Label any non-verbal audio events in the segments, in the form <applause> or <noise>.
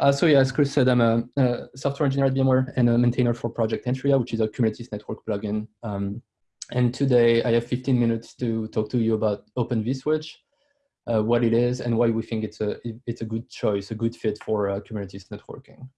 Uh, so yeah, as Chris said, I'm a, a, software engineer at VMware and a maintainer for Project Antrea, which is a Kubernetes network plugin. Um, and today I have 15 minutes to talk to you about Open vSwitch, uh, what it is, and why we think it's a it's a good choice, a good fit for uh, Kubernetes networking.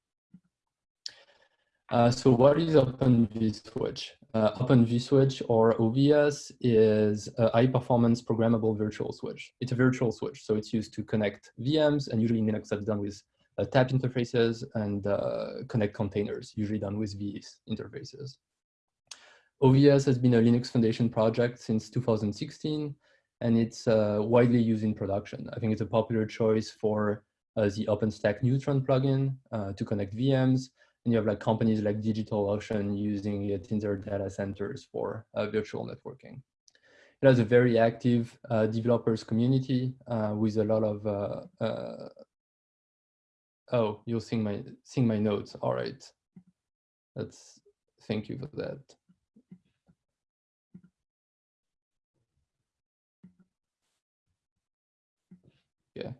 Uh, so what is Open vSwitch? Uh, Open vSwitch or OVS is a high performance programmable virtual switch. It's a virtual switch, so it's used to connect VMs and usually in Linux that's done with uh, tap interfaces and uh, connect containers, usually done with these interfaces. OVS has been a Linux Foundation project since 2016, and it's uh, widely used in production. I think it's a popular choice for uh, the OpenStack Neutron plugin uh, to connect VMs, and you have like companies like DigitalOcean using it in their data centers for uh, virtual networking. It has a very active developers community with a lot of, oh, you'll see my, seeing my notes. All right. That's, thank you for that. Yeah,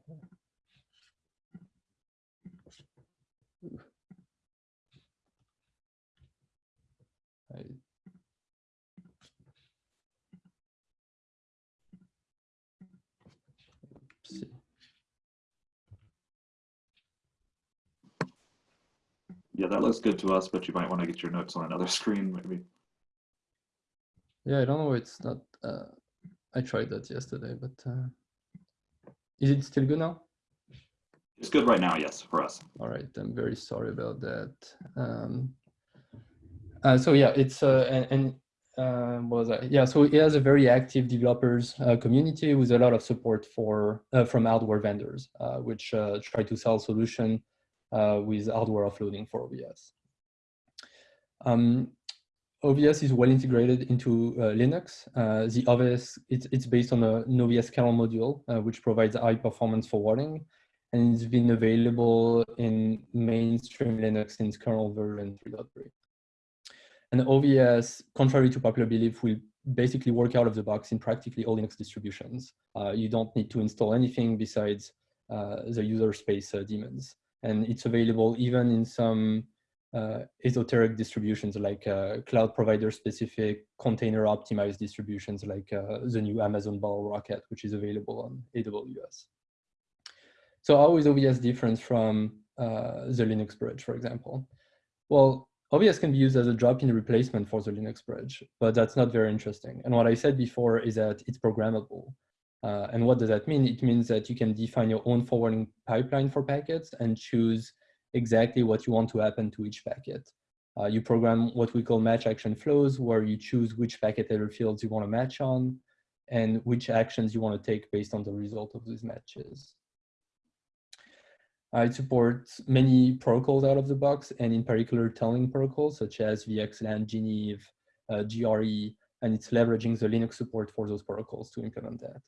I, Yeah, that looks good to us, but you might want to get your notes on another <laughs> screen, maybe. Yeah, I don't know. It's not. Uh, I tried that yesterday, but uh, is it still good now? It's good right now, yes, for us. All right, I'm very sorry about that. Um, uh, so yeah, it's uh, and, and uh, was that? Yeah, so it has a very active developers uh, community with a lot of support for uh, from hardware vendors, uh, which uh, try to sell solution uh, with hardware offloading for OVS. Um, OVS is well integrated into uh, Linux. Uh, the OVS, it's, it's based on a, an OVS kernel module, uh, which provides high performance forwarding. And it's been available in mainstream Linux since kernel version 3.3. And OVS, contrary to popular belief, will basically work out of the box in practically all Linux distributions. Uh, you don't need to install anything besides uh, the user space uh, daemons. And it's available even in some uh, esoteric distributions like uh, cloud provider specific container optimized distributions like uh, the new Amazon Bottlerocket, which is available on AWS. So how is OVS different from uh, the Linux bridge, for example? Well, OVS can be used as a drop-in replacement for the Linux bridge, but that's not very interesting. And what I said before is that it's programmable. Uh, and what does that mean? It means that you can define your own forwarding pipeline for packets and choose exactly what you want to happen to each packet. Uh, you program what we call match action flows, where you choose which packet header fields you want to match on and which actions you want to take based on the result of these matches. It supports many protocols out of the box, and in particular tunneling protocols such as VXLAN, Geneve, uh, GRE, and it's leveraging the Linux support for those protocols to implement that.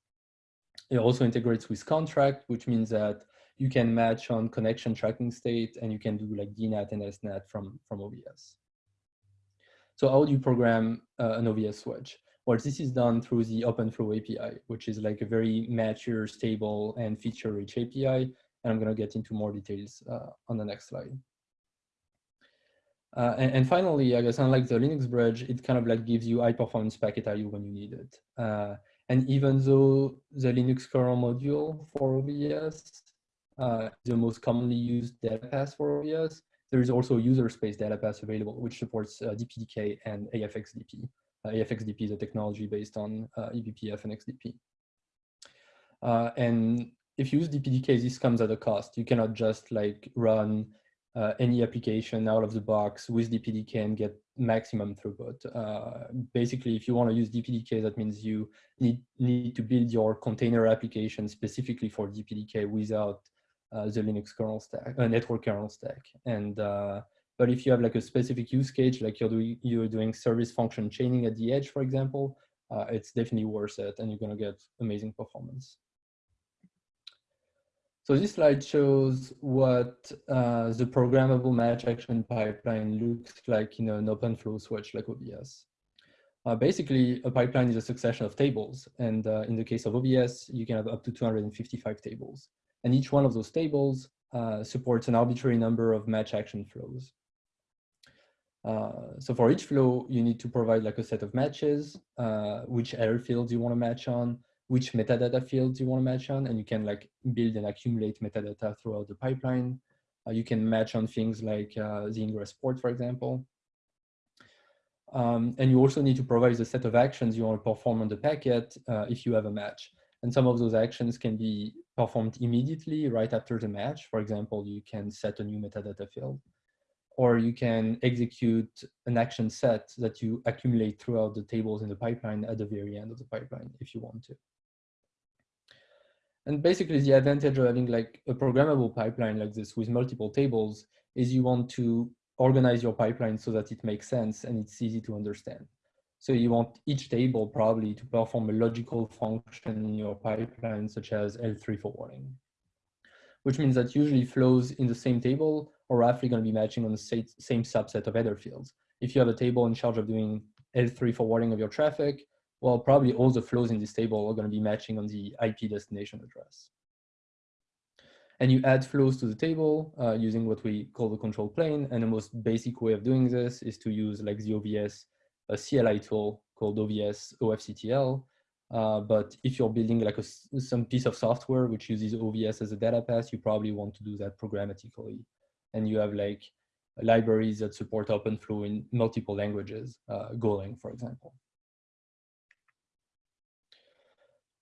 It also integrates with conntrack, which means that you can match on connection tracking state and you can do like DNAT and SNAT from, from OVS. So how do you program uh, an OVS switch? Well, this is done through the OpenFlow API, which is like a very mature, stable, and feature-rich API. And I'm going to get into more details uh, on the next slide. Uh, and, and, finally, I guess unlike the Linux bridge, it kind of like gives you high performance packet IO when you need it. Uh, and even though the Linux kernel module for OVS uh, the most commonly used data path for OVS, There is also user space data path available, which supports uh, DPDK and AFXDP. Uh, AFXDP is a technology based on uh, eBPF and XDP. Uh, and if you use DPDK, this comes at a cost. You cannot just like run uh, any application out of the box with DPDK and get maximum throughput. Uh, basically, if you want to use DPDK, that means you need, need to build your container application specifically for DPDK without uh, the Linux kernel stack, uh, network kernel stack. And uh, but if you have like a specific use case, like you're doing you're doing service function chaining at the edge, for example, uh, it's definitely worth it, and you're gonna get amazing performance. So this slide shows what uh, the programmable match action pipeline looks like in an open flow switch like OVS. Uh, basically, a pipeline is a succession of tables. And uh, in the case of OVS, you can have up to 255 tables. And each one of those tables uh, supports an arbitrary number of match action flows. Uh, so for each flow, you need to provide like a set of matches, uh, which error fields you want to match on, which metadata fields you want to match on, and you can like build and accumulate metadata throughout the pipeline. Uh, you can match on things like uh, the ingress port, for example. Um, and you also need to provide the set of actions you want to perform on the packet uh, if you have a match. And some of those actions can be performed immediately right after the match. For example, you can set a new metadata field or you can execute an action set that you accumulate throughout the tables in the pipeline at the very end of the pipeline if you want to. And basically the advantage of having like a programmable pipeline like this with multiple tables is you want to organize your pipeline so that it makes sense and it's easy to understand. So you want each table probably to perform a logical function in your pipeline, such as L3 forwarding, which means that usually flows in the same table are roughly going to be matching on the same subset of header fields. If you have a table in charge of doing L3 forwarding of your traffic, well, probably all the flows in this table are going to be matching on the IP destination address. And you add flows to the table uh, using what we call the control plane. And the most basic way of doing this is to use like the OVS a CLI tool called OVS OFCTL. Uh, but if you're building like a, some piece of software which uses OVS as a data path, you probably want to do that programmatically. And you have like libraries that support OpenFlow in multiple languages, uh, Golang, for example.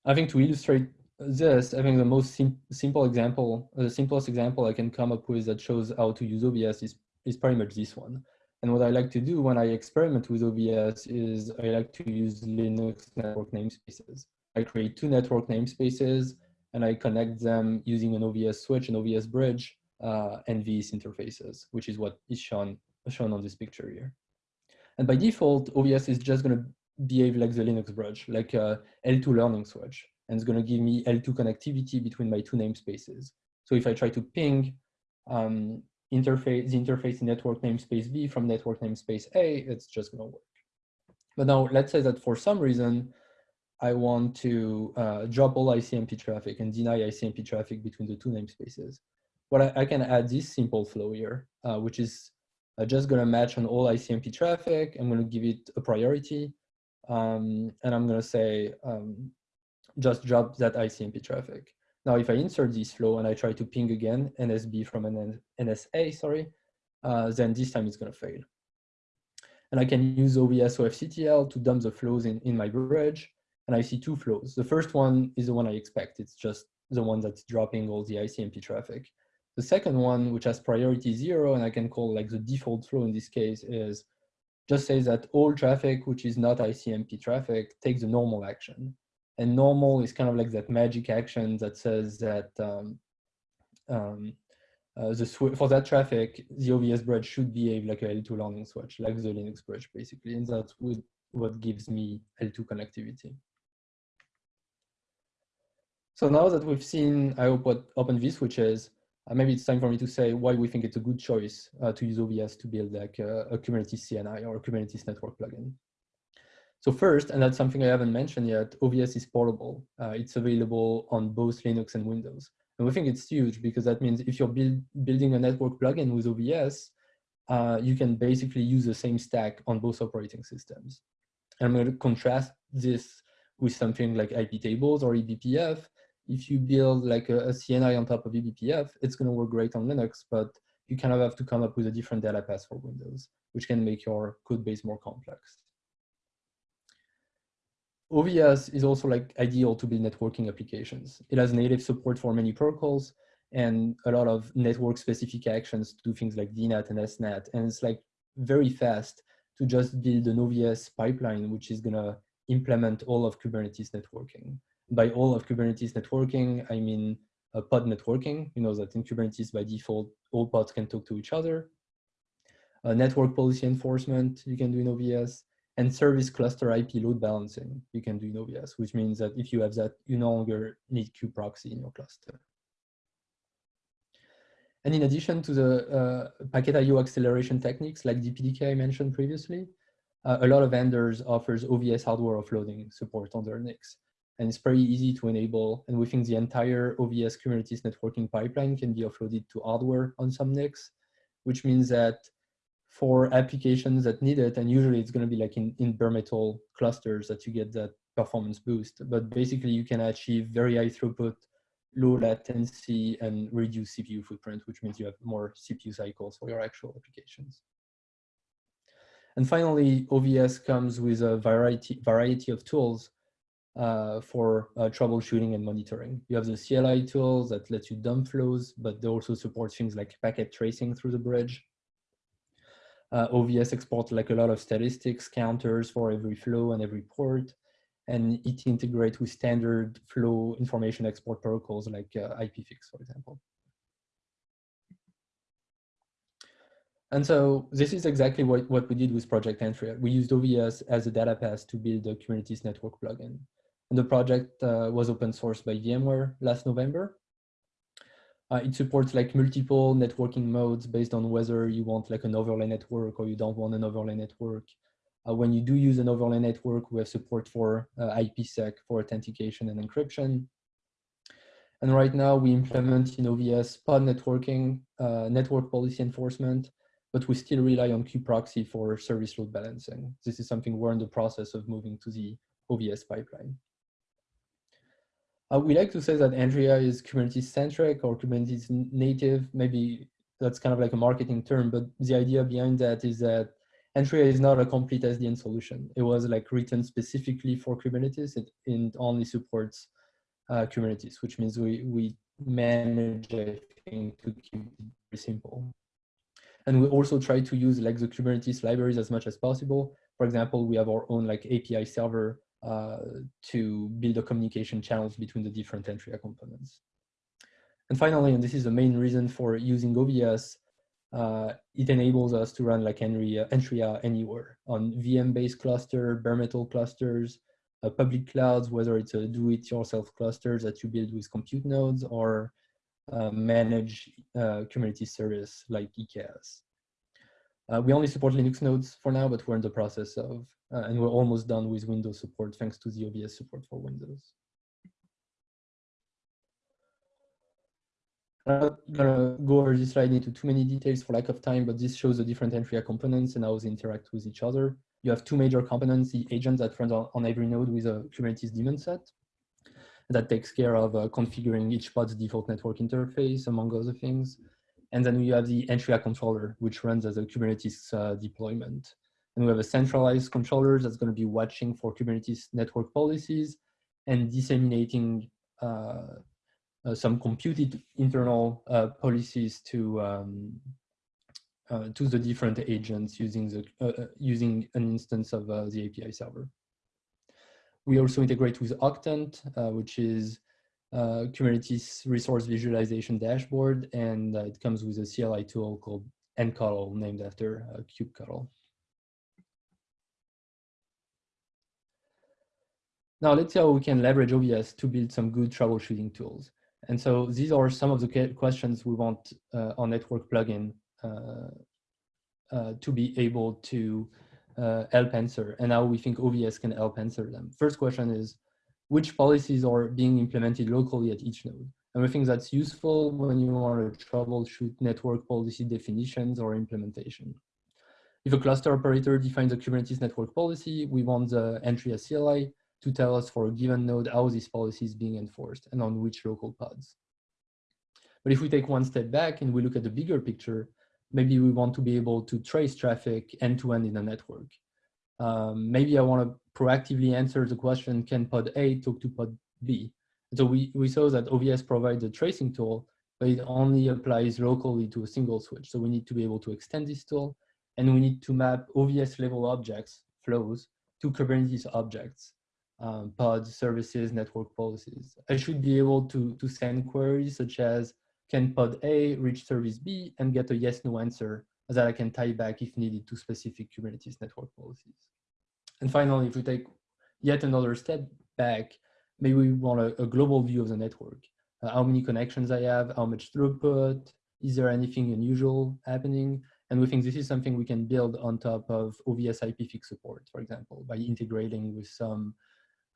I think to illustrate this, I think the most sim simple example, the simplest example I can come up with that shows how to use OVS is, is pretty much this one. And what I like to do when I experiment with OVS is I like to use Linux network namespaces. I create two network namespaces and I connect them using an OVS switch, an OVS bridge, uh, and these interfaces, which is what is shown, shown on this picture here. And by default, OVS is just going to behave like the Linux bridge, like a L2 learning switch, and it's going to give me L2 connectivity between my two namespaces. So if I try to ping um, interface, the interface in network namespace B from network namespace A, it's just going to work. But now let's say that for some reason, I want to uh, drop all ICMP traffic and deny ICMP traffic between the two namespaces. What I, I can add this simple flow here, uh, which is uh, just going to match on all ICMP traffic. I'm going to give it a priority. Um, and I'm going to say, um, just drop that ICMP traffic. Now, if I insert this flow and I try to ping again NSB from an NSA, sorry, uh, then this time it's going to fail. And I can use OVS OFCTL to dump the flows in, in my bridge. And I see two flows. The first one is the one I expect. It's just the one that's dropping all the ICMP traffic. The second one, which has priority zero, and I can call like the default flow in this case, is just says that all traffic which is not ICMP traffic takes the normal action. And normal is kind of like that magic action that says that um, um, uh, the for that traffic, the OVS bridge should behave like a L2 learning switch, like the Linux bridge, basically. And that's what gives me L2 connectivity. So now that we've seen, I hope, what Open vSwitch is, uh, maybe it's time for me to say why we think it's a good choice uh, to use OVS to build like a, a Kubernetes CNI or a Kubernetes network plugin. So first, and that's something I haven't mentioned yet, OVS is portable. Uh, it's available on both Linux and Windows. And we think it's huge because that means if you're build, building a network plugin with OVS, uh, you can basically use the same stack on both operating systems. And I'm going to contrast this with something like iptables or eBPF. If you build like a, a CNI on top of eBPF, it's going to work great on Linux, but you kind of have to come up with a different data path for Windows, which can make your code base more complex. OVS is also like ideal to build networking applications. It has native support for many protocols and a lot of network specific actions to do things like DNAT and SNAT. And it's like very fast to just build an OVS pipeline, which is gonna implement all of Kubernetes networking. By all of Kubernetes networking, I mean uh, pod networking. You know that in Kubernetes by default, all pods can talk to each other. Uh, network policy enforcement, you can do in OVS and service cluster IP load balancing you can do in OVS, which means that if you have that, you no longer need kubeproxy in your cluster. And in addition to the uh, packet IO acceleration techniques like DPDK I mentioned previously, uh, a lot of vendors offers OVS hardware offloading support on their NICs. and it's pretty easy to enable. And we think the entire OVS Kubernetes networking pipeline can be offloaded to hardware on some NICs, which means that for applications that need it, and usually it's going to be like in, in bare metal clusters that you get that performance boost. But basically you can achieve very high throughput, low latency, and reduce CPU footprint, which means you have more CPU cycles for your actual applications. And finally, OVS comes with a variety, variety of tools uh, for uh, troubleshooting and monitoring. You have the CLI tools that let you dump flows, but they also support things like packet tracing through the bridge. Uh, OVS exports like a lot of statistics counters for every flow and every port, and it integrates with standard flow information export protocols like uh, IPFix, for example. And so this is exactly what, what we did with Project Antrea. We used OVS as a data path to build the Kubernetes network plugin. And the project uh, was open sourced by VMware last November. Uh, it supports like multiple networking modes based on whether you want like an overlay network or you don't want an overlay network. Uh, when you do use an overlay network, we have support for uh, IPsec for authentication and encryption. And right now we implement in OVS pod networking, uh, network policy enforcement, but we still rely on kube-proxy for service load balancing. This is something we're in the process of moving to the OVS pipeline. Uh, we like to say that Antrea is Kubernetes centric or Kubernetes native. Maybe that's kind of like a marketing term, but the idea behind that is that Antrea is not a complete SDN solution. It was like written specifically for Kubernetes. It, it only supports uh, Kubernetes, which means we, we manage, think, to keep it very simple. And we also try to use like the Kubernetes libraries as much as possible. For example, we have our own like API server uh, to build the communication channels between the different Antrea components. And finally, and this is the main reason for using OVS, uh, it enables us to run like Antrea, Antrea anywhere on VM-based cluster, bare metal clusters, uh, public clouds, whether it's a do-it-yourself clusters that you build with compute nodes or uh, manage uh, Kubernetes service like EKS. Uh, we only support Linux nodes for now, but we're in the process of uh, and we're almost done with Windows support thanks to the OVS support for Windows. I'm not gonna go over this slide into too many details for lack of time, but this shows the different Antrea components and how they interact with each other. You have two major components, the agent that runs on, on every node with a Kubernetes daemon set that takes care of uh, configuring each pod's default network interface, among other things. And then we have the Antrea controller, which runs as a Kubernetes uh, deployment. And we have a centralized controller that's going to be watching for Kubernetes network policies and disseminating uh, uh, some computed internal uh, policies to um, uh, to the different agents using the using an instance of the API server. We also integrate with Octant, which is a Kubernetes resource visualization dashboard, and it comes with a CLI tool called antctl, named after kubectl. Now let's see how we can leverage OVS to build some good troubleshooting tools. And so these are some of the questions we want uh, our network plugin uh, uh, to be able to uh, Uh, help answer and how we think OVS can help answer them. First question is, which policies are being implemented locally at each node? And we think that's useful when you want to troubleshoot network policy definitions or implementation. If a cluster operator defines a Kubernetes network policy, we want the Antrea CLI to tell us for a given node how this policy is being enforced and on which local pods. But if we take one step back and we look at the bigger picture, maybe we want to be able to trace traffic end-to-end in a network. Um, maybe I want to proactively answer the question, can pod A talk to pod B? So we, we saw that OVS provides a tracing tool, but it only applies locally to a single switch. So we need to be able to extend this tool and we need to map OVS level objects, flows, to Kubernetes objects um, pods, services, network policies. I should be able to, to send queries such as can pod A reach service B and get a yes, no answer that I can tie back if needed to specific Kubernetes network policies. And finally, if we take yet another step back, maybe we want a, a global view of the network. Uh, how many connections I have, how much throughput, is there anything unusual happening? And we think this is something we can build on top of OVS IPFix support, for example, by integrating with some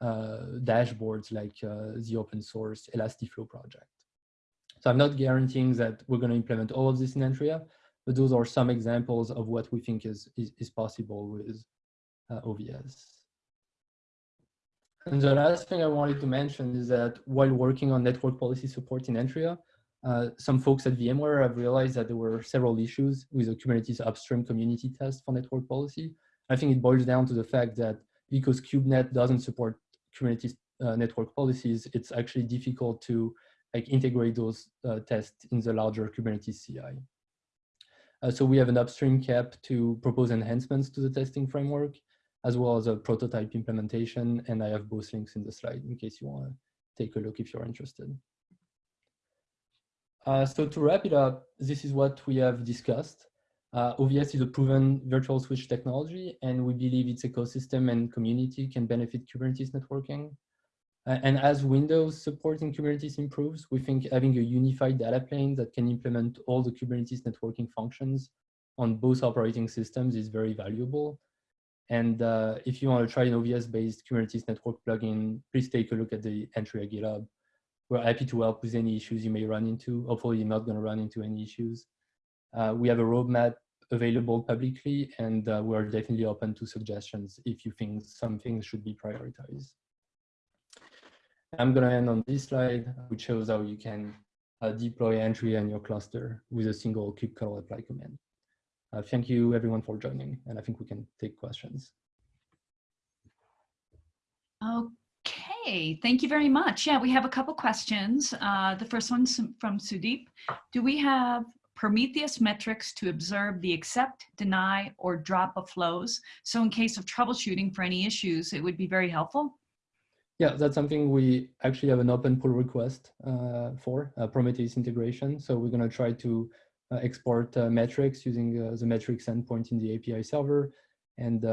uh, dashboards like uh, the open source Elastiflow project. So I'm not guaranteeing that we're going to implement all of this in Antrea, but those are some examples of what we think is, is, is possible with uh, OVS. And the last thing I wanted to mention is that while working on network policy support in Antrea, uh, some folks at VMware have realized that there were several issues with the Kubernetes upstream community test for network policy. I think it boils down to the fact that because KubeNet doesn't support Kubernetes uh, network policies, it's actually difficult to like integrate those uh, tests in the larger Kubernetes CI. Uh, so we have an upstream KEP to propose enhancements to the testing framework as well as a prototype implementation. And I have both links in the slide in case you want to take a look if you're interested. Uh, so to wrap it up, this is what we have discussed. Uh, OVS is a proven virtual switch technology, and we believe its ecosystem and community can benefit Kubernetes networking. And as Windows support in Kubernetes improves, we think having a unified data plane that can implement all the Kubernetes networking functions on both operating systems is very valuable. And uh, if you want to try an OVS-based Kubernetes network plugin, please take a look at the Antrea GitHub. We're happy to help with any issues you may run into. Hopefully you're not going to run into any issues. Uh, we have a roadmap available publicly, and uh, we're definitely open to suggestions if you think some things should be prioritized. I'm going to end on this slide, which shows how you can uh, deploy entry and your cluster with a single kubectl apply command. Uh, thank you everyone for joining, and I think we can take questions. Okay, thank you very much. Yeah, we have a couple questions. Uh, the first one's from Sudeep. Do we have Prometheus metrics to observe the accept, deny, or drop of flows? So in case of troubleshooting for any issues, it would be very helpful. Yeah, that's something we actually have an open pull request uh, for uh, Prometheus integration. So we're going to try to uh, export uh, metrics using uh, the metrics endpoint in the API server. And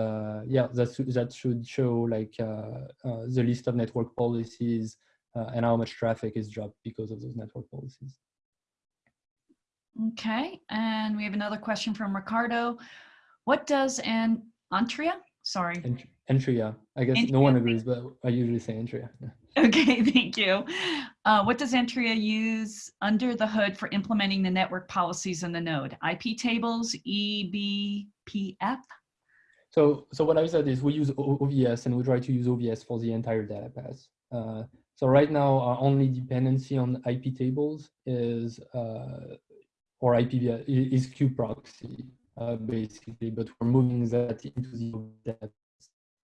yeah, that, that should show like the list of network policies and how much traffic is dropped because of those network policies. Okay, and we have another question from Ricardo. What does an Antrea, sorry. Antrea, I guess Antrea. no one agrees, but I usually say Antrea. Yeah. Okay, <laughs> thank you. Uh, what does Antrea use under the hood for implementing the network policies in the node? IP tables, eBPF? So, so what I said is we use OVS and we try to use OVS for the entire data path. Uh, so right now, our only dependency on IP tables is, uh, or IP is kubeproxy, uh, basically, but we're moving that into the data.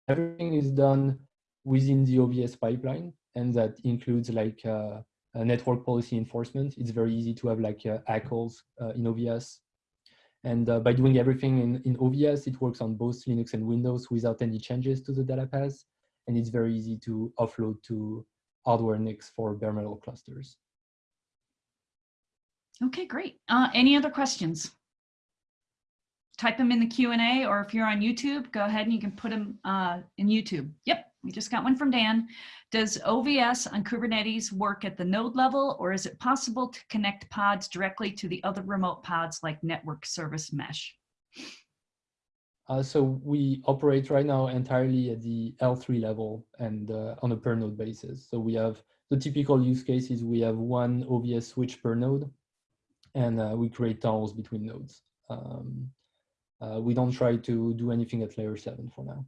Everything is done within the OVS pipeline, and that includes like uh, network policy enforcement. It's very easy to have like uh, ACLs uh, in OVS. And uh, by doing everything in, in OVS, it works on both Linux and Windows without any changes to the data paths. And it's very easy to offload to hardware NICs for bare metal clusters. Okay, great. Uh, any other questions? Type them in the Q&A, or if you're on YouTube, go ahead and you can put them uh, in YouTube. Yep. We just got one from Dan. Does OVS on Kubernetes work at the node level, or is it possible to connect pods directly to the other remote pods like network service mesh? Uh, so we operate right now entirely at the L3 level and uh, on a per node basis. So we have the typical use cases. We have one OVS switch per node, and uh, we create tunnels between nodes. Um, Uh, we don't try to do anything at layer seven for now.